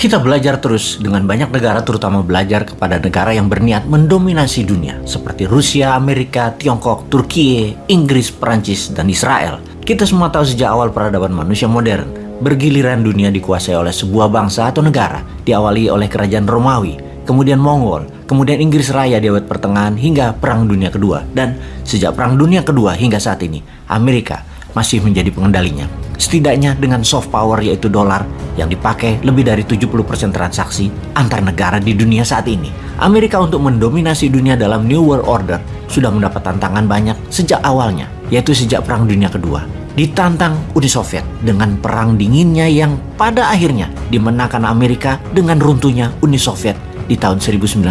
Kita belajar terus dengan banyak negara terutama belajar kepada negara yang berniat mendominasi dunia seperti Rusia, Amerika, Tiongkok, Turki, Inggris, Perancis, dan Israel. Kita semua tahu sejak awal peradaban manusia modern, bergiliran dunia dikuasai oleh sebuah bangsa atau negara, diawali oleh kerajaan Romawi, kemudian Mongol, kemudian Inggris Raya di abad pertengahan hingga Perang Dunia Kedua, dan sejak Perang Dunia Kedua hingga saat ini, Amerika masih menjadi pengendalinya. Setidaknya dengan soft power yaitu dolar yang dipakai lebih dari 70% transaksi antar negara di dunia saat ini. Amerika untuk mendominasi dunia dalam New World Order sudah mendapat tantangan banyak sejak awalnya, yaitu sejak Perang Dunia Kedua. Ditantang Uni Soviet dengan perang dinginnya yang pada akhirnya dimenangkan Amerika dengan runtuhnya Uni Soviet di tahun 1991.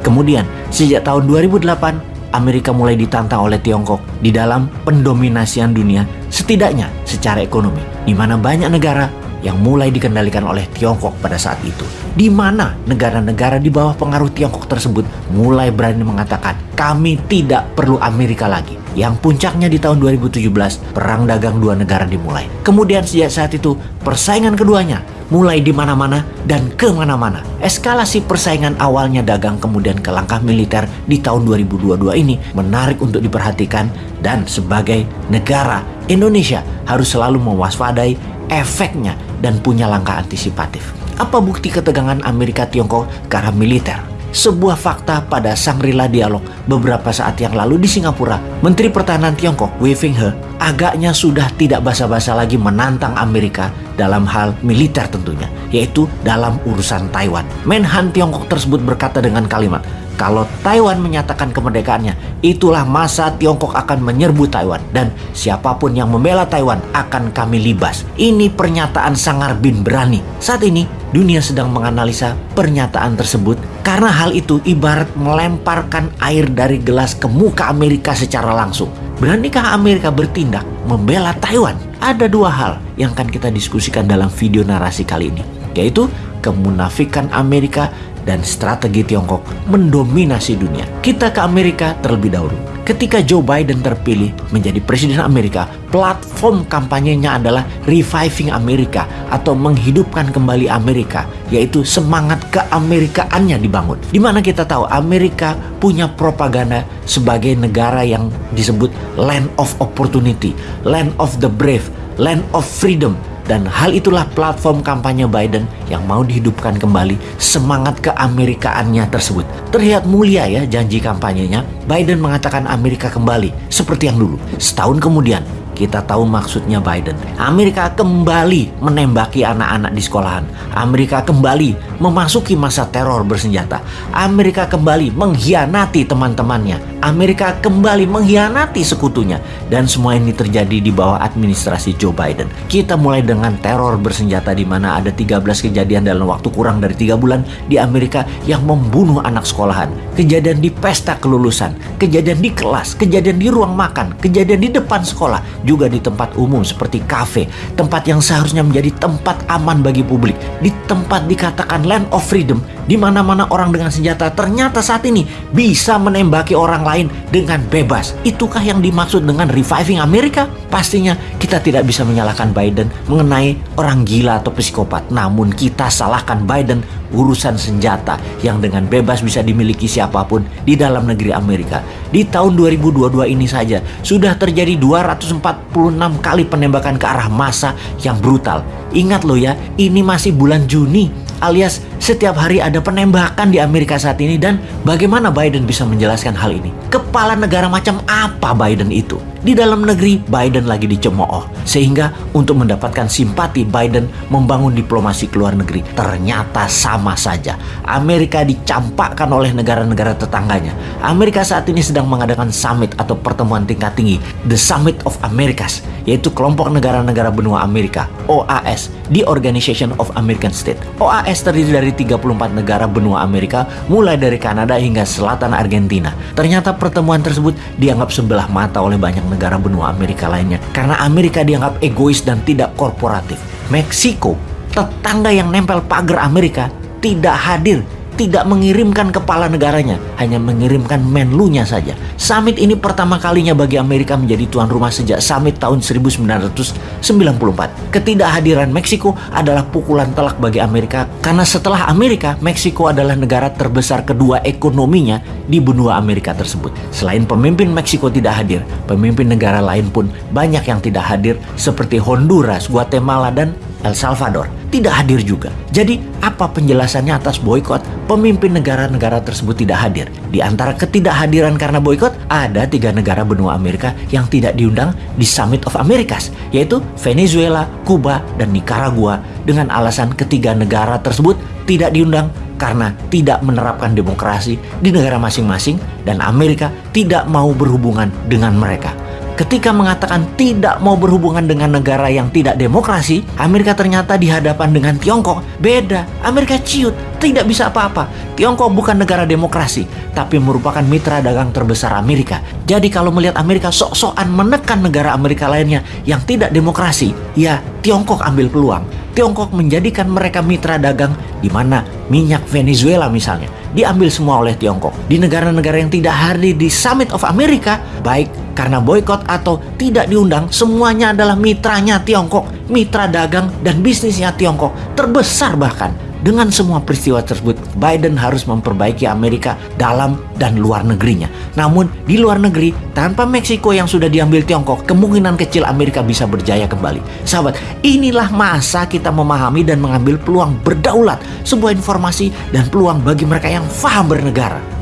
Kemudian, sejak tahun 2008, Amerika mulai ditantang oleh Tiongkok di dalam pendominasian dunia, setidaknya secara ekonomi, di mana banyak negara yang mulai dikendalikan oleh Tiongkok pada saat itu. Di mana negara-negara di bawah pengaruh Tiongkok tersebut mulai berani mengatakan, kami tidak perlu Amerika lagi. Yang puncaknya di tahun 2017, perang dagang dua negara dimulai. Kemudian sejak saat itu, persaingan keduanya mulai di mana-mana dan ke mana-mana. Eskalasi persaingan awalnya dagang kemudian ke langkah militer di tahun 2022 ini menarik untuk diperhatikan dan sebagai negara Indonesia harus selalu mewaspadai efeknya dan punya langkah antisipatif. Apa bukti ketegangan Amerika Tiongkok arah militer? sebuah fakta pada Shangri-La Dialog beberapa saat yang lalu di Singapura, Menteri Pertahanan Tiongkok Wei Fenghe agaknya sudah tidak basa-basa lagi menantang Amerika dalam hal militer tentunya, yaitu dalam urusan Taiwan. Menhan Tiongkok tersebut berkata dengan kalimat, kalau Taiwan menyatakan kemerdekaannya, itulah masa Tiongkok akan menyerbu Taiwan dan siapa pun yang membela Taiwan akan kami libas. Ini pernyataan Sangar bin berani. Saat ini dunia sedang menganalisa pernyataan tersebut karena hal itu ibarat melemparkan air dari gelas ke muka Amerika secara langsung. Beranikah Amerika bertindak membela Taiwan? Ada dua hal yang akan kita diskusikan dalam video narasi kali ini, yaitu kemunafikan Amerika dan strategi Tiongkok mendominasi dunia. Kita ke Amerika terlebih dahulu. Ketika Joe Biden terpilih menjadi presiden Amerika, platform kampanyenya adalah Reviving Amerika atau menghidupkan kembali Amerika, yaitu semangat keamerikaannya dibangun. Di mana kita tahu Amerika punya propaganda sebagai negara yang disebut land of opportunity, land of the brave, land of freedom, dan hal itulah platform kampanye Biden yang mau dihidupkan kembali semangat keamerikaannya tersebut. Terlihat mulia ya janji kampanyenya. Biden mengatakan Amerika kembali seperti yang dulu. Setahun kemudian, kita tahu maksudnya Biden. Amerika kembali menembaki anak-anak di sekolahan. Amerika kembali memasuki masa teror bersenjata. Amerika kembali mengkhianati teman-temannya. Amerika kembali mengkhianati sekutunya. Dan semua ini terjadi di bawah administrasi Joe Biden. Kita mulai dengan teror bersenjata di mana ada 13 kejadian dalam waktu kurang dari 3 bulan di Amerika yang membunuh anak sekolahan. Kejadian di pesta kelulusan, kejadian di kelas, kejadian di ruang makan, kejadian di depan sekolah, juga di tempat umum seperti kafe, tempat yang seharusnya menjadi tempat aman bagi publik, di tempat dikatakan land of freedom, di mana-mana orang dengan senjata ternyata saat ini bisa menembaki orang lain dengan bebas. Itukah yang dimaksud dengan reviving Amerika? Pastinya kita tidak bisa menyalahkan Biden mengenai orang gila atau psikopat, namun kita salahkan Biden urusan senjata yang dengan bebas bisa dimiliki siapa pun di dalam negeri Amerika. Di tahun 2022 ini saja sudah terjadi 246 kali penembakan ke arah massa yang brutal. Ingat loh ya, ini masih bulan Juni alias setiap hari ada penembakan di Amerika saat ini dan bagaimana Biden bisa menjelaskan hal ini? Kepala negara macam apa Biden itu? Di dalam negeri Biden lagi dicemooh sehingga untuk mendapatkan simpati Biden membangun diplomasi ke luar negeri ternyata sama saja. Amerika dicampakkan oleh negara-negara tetangganya. Amerika saat ini sedang mengadakan summit atau pertemuan tingkat tinggi, The Summit of Americas, yaitu kelompok negara-negara benua Amerika, OAS, The Organization of American States. OAS terdiri dari 34 negara benua Amerika mulai dari Kanada hingga selatan Argentina. Ternyata pertemuan tersebut dianggap sebelah mata oleh banyak negara benua Amerika lainnya karena Amerika dianggap egois dan tidak korporatif. Meksiko, tetangga yang nempel pagar Amerika, tidak hadir tidak mengirimkan kepala negaranya, hanya mengirimkan menlunya saja. Summit ini pertama kalinya bagi Amerika menjadi tuan rumah sejak summit tahun 1994. Ketidakhadiran Meksiko adalah pukulan telak bagi Amerika karena setelah Amerika, Meksiko adalah negara terbesar kedua ekonominya di benua Amerika tersebut. Selain pemimpin Meksiko tidak hadir, pemimpin negara lain pun banyak yang tidak hadir seperti Honduras, Guatemala, dan El Salvador tidak hadir juga. Jadi, apa penjelasannya atas boykot? Pemimpin negara-negara tersebut tidak hadir. Di antara ketidakhadiran karena boykot, ada tiga negara benua Amerika yang tidak diundang di Summit of Americas, yaitu Venezuela, Kuba, dan Nicaragua. Dengan alasan ketiga negara tersebut tidak diundang karena tidak menerapkan demokrasi di negara masing-masing dan Amerika tidak mau berhubungan dengan mereka ketika mengatakan tidak mau berhubungan dengan negara yang tidak demokrasi, Amerika ternyata di hadapan dengan Tiongkok beda. Amerika ciut, tidak bisa apa-apa. Tiongkok bukan negara demokrasi, tapi merupakan mitra dagang terbesar Amerika. Jadi kalau melihat Amerika sok-sokan menekan negara Amerika lainnya yang tidak demokrasi, ya Tiongkok ambil peluang. Tiongkok menjadikan mereka mitra dagang di mana minyak Venezuela misalnya diambil semua oleh Tiongkok. Di negara-negara yang tidak hadir di Summit of America, baik karena boykot atau tidak diundang, semuanya adalah mitranya Tiongkok, mitra dagang dan bisnisnya Tiongkok, terbesar bahkan. Dengan semua peristiwa tersebut, Biden harus memperbaiki Amerika dalam dan luar negerinya. Namun, di luar negeri, tanpa Meksiko yang sudah diambil Tiongkok, kemungkinan kecil Amerika bisa berjaya kembali. Sahabat, inilah masa kita memahami dan mengambil peluang berdaulat, sebuah informasi dan peluang bagi mereka yang faham bernegara.